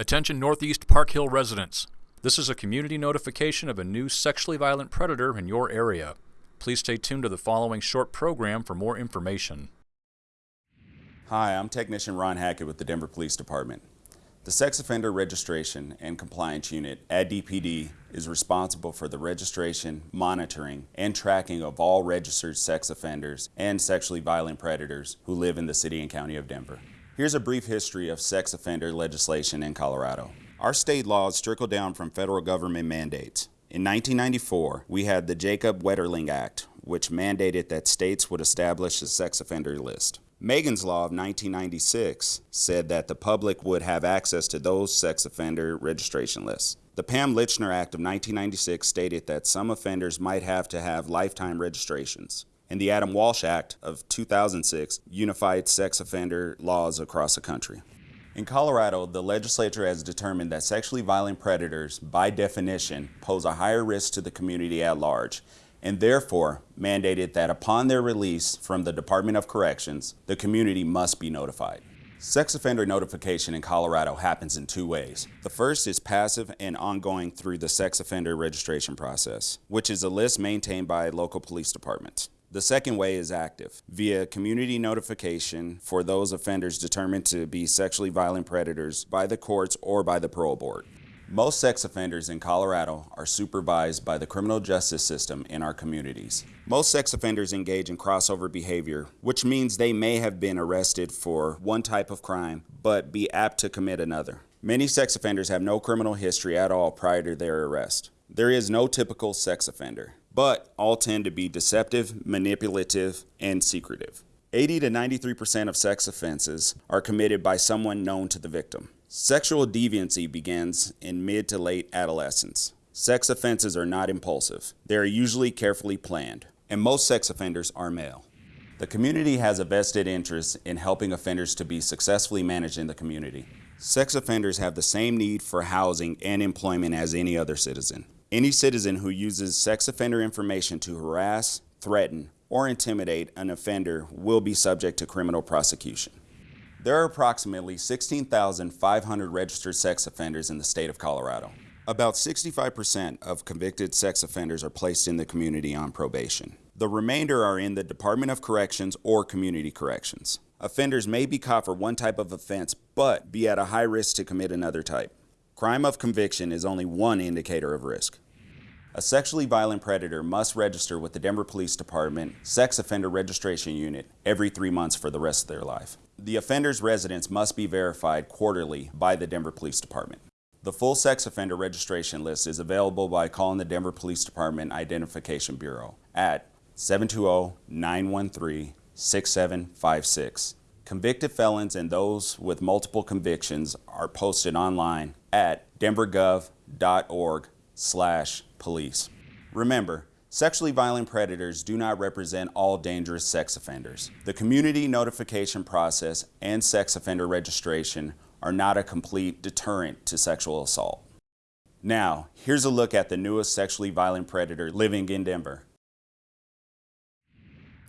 Attention Northeast Park Hill residents. This is a community notification of a new sexually violent predator in your area. Please stay tuned to the following short program for more information. Hi, I'm Technician Ron Hackett with the Denver Police Department. The Sex Offender Registration and Compliance Unit at DPD is responsible for the registration, monitoring, and tracking of all registered sex offenders and sexually violent predators who live in the City and County of Denver. Here's a brief history of sex offender legislation in Colorado. Our state laws trickle down from federal government mandates. In 1994, we had the Jacob Wetterling Act, which mandated that states would establish a sex offender list. Megan's Law of 1996 said that the public would have access to those sex offender registration lists. The Pam Lychner Act of 1996 stated that some offenders might have to have lifetime registrations and the Adam Walsh Act of 2006 unified sex offender laws across the country. In Colorado, the legislature has determined that sexually violent predators, by definition, pose a higher risk to the community at large, and therefore mandated that upon their release from the Department of Corrections, the community must be notified. Sex offender notification in Colorado happens in two ways. The first is passive and ongoing through the sex offender registration process, which is a list maintained by local police departments. The second way is active, via community notification for those offenders determined to be sexually violent predators by the courts or by the parole board. Most sex offenders in Colorado are supervised by the criminal justice system in our communities. Most sex offenders engage in crossover behavior, which means they may have been arrested for one type of crime, but be apt to commit another. Many sex offenders have no criminal history at all prior to their arrest. There is no typical sex offender but all tend to be deceptive, manipulative, and secretive. 80 to 93% of sex offenses are committed by someone known to the victim. Sexual deviancy begins in mid to late adolescence. Sex offenses are not impulsive. They are usually carefully planned, and most sex offenders are male. The community has a vested interest in helping offenders to be successfully managed in the community. Sex offenders have the same need for housing and employment as any other citizen. Any citizen who uses sex offender information to harass, threaten, or intimidate an offender will be subject to criminal prosecution. There are approximately 16,500 registered sex offenders in the state of Colorado. About 65% of convicted sex offenders are placed in the community on probation. The remainder are in the Department of Corrections or Community Corrections. Offenders may be caught for one type of offense, but be at a high risk to commit another type. Crime of conviction is only one indicator of risk. A sexually violent predator must register with the Denver Police Department Sex Offender Registration Unit every three months for the rest of their life. The offender's residence must be verified quarterly by the Denver Police Department. The full sex offender registration list is available by calling the Denver Police Department Identification Bureau at 720-913-6756. Convicted felons and those with multiple convictions are posted online at denvergov.org slash police. Remember, sexually violent predators do not represent all dangerous sex offenders. The community notification process and sex offender registration are not a complete deterrent to sexual assault. Now, here's a look at the newest sexually violent predator living in Denver.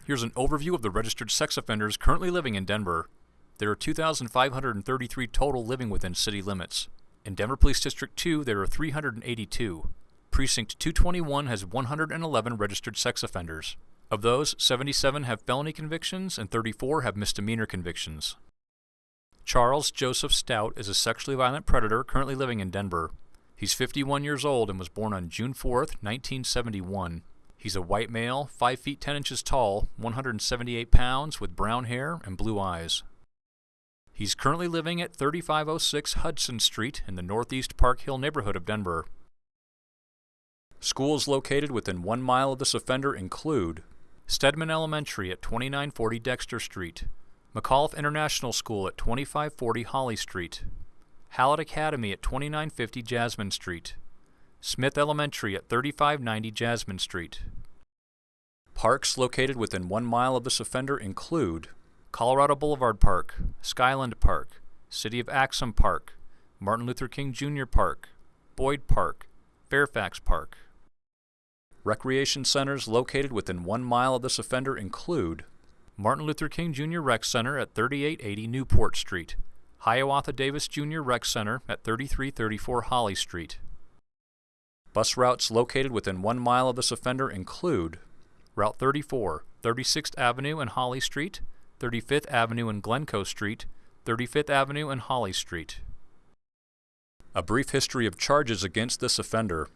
Here's an overview of the registered sex offenders currently living in Denver. There are 2,533 total living within city limits. In Denver Police District 2, there are 382. Precinct 221 has 111 registered sex offenders. Of those, 77 have felony convictions and 34 have misdemeanor convictions. Charles Joseph Stout is a sexually violent predator currently living in Denver. He's 51 years old and was born on June 4, 1971. He's a white male, 5 feet 10 inches tall, 178 pounds, with brown hair and blue eyes. He's currently living at 3506 Hudson Street in the Northeast Park Hill neighborhood of Denver. Schools located within one mile of this offender include Stedman Elementary at 2940 Dexter Street, McAuliffe International School at 2540 Holly Street, Hallett Academy at 2950 Jasmine Street, Smith Elementary at 3590 Jasmine Street. Parks located within one mile of this offender include Colorado Boulevard Park, Skyland Park, City of Axum Park, Martin Luther King Jr. Park, Boyd Park, Fairfax Park. Recreation centers located within one mile of this offender include Martin Luther King Jr. Rec Center at 3880 Newport Street, Hiawatha Davis Jr. Rec Center at 3334 Holly Street. Bus routes located within one mile of this offender include Route 34, 36th Avenue and Holly Street, 35th Avenue and Glencoe Street, 35th Avenue and Holly Street. A brief history of charges against this offender.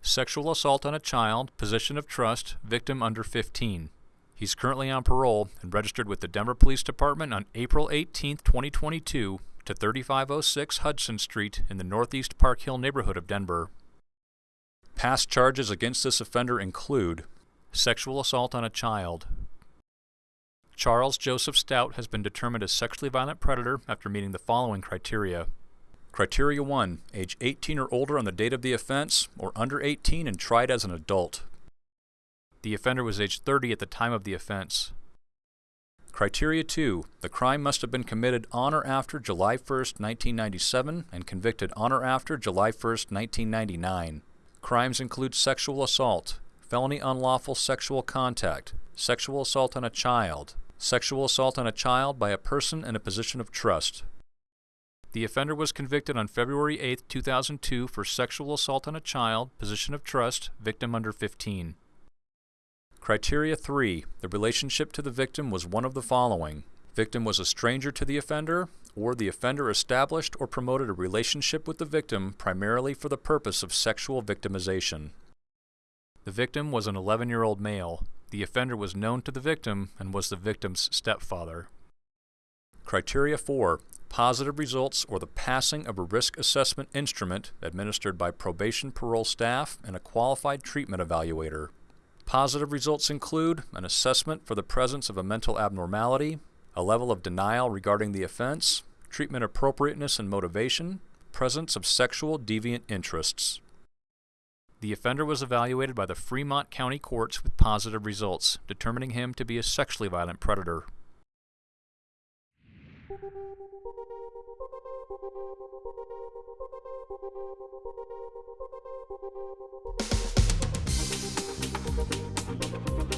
Sexual assault on a child, position of trust, victim under 15. He's currently on parole and registered with the Denver Police Department on April 18, 2022 to 3506 Hudson Street in the Northeast Park Hill neighborhood of Denver. Past charges against this offender include sexual assault on a child. Charles Joseph Stout has been determined a sexually violent predator after meeting the following criteria. Criteria 1. Age 18 or older on the date of the offense, or under 18 and tried as an adult. The offender was age 30 at the time of the offense. Criteria 2. The crime must have been committed on or after July 1, 1997 and convicted on or after July 1, 1999. Crimes include sexual assault, felony unlawful sexual contact, sexual assault on a child, sexual assault on a child by a person in a position of trust. The offender was convicted on February 8, 2002 for sexual assault on a child, position of trust, victim under 15. Criteria 3. The relationship to the victim was one of the following. Victim was a stranger to the offender, or the offender established or promoted a relationship with the victim primarily for the purpose of sexual victimization. The victim was an 11-year-old male. The offender was known to the victim and was the victim's stepfather. Criteria 4. Positive results or the passing of a risk assessment instrument administered by probation parole staff and a qualified treatment evaluator. Positive results include an assessment for the presence of a mental abnormality, a level of denial regarding the offense, treatment appropriateness and motivation, presence of sexual deviant interests. The offender was evaluated by the Fremont County Courts with positive results, determining him to be a sexually violent predator. Thank you.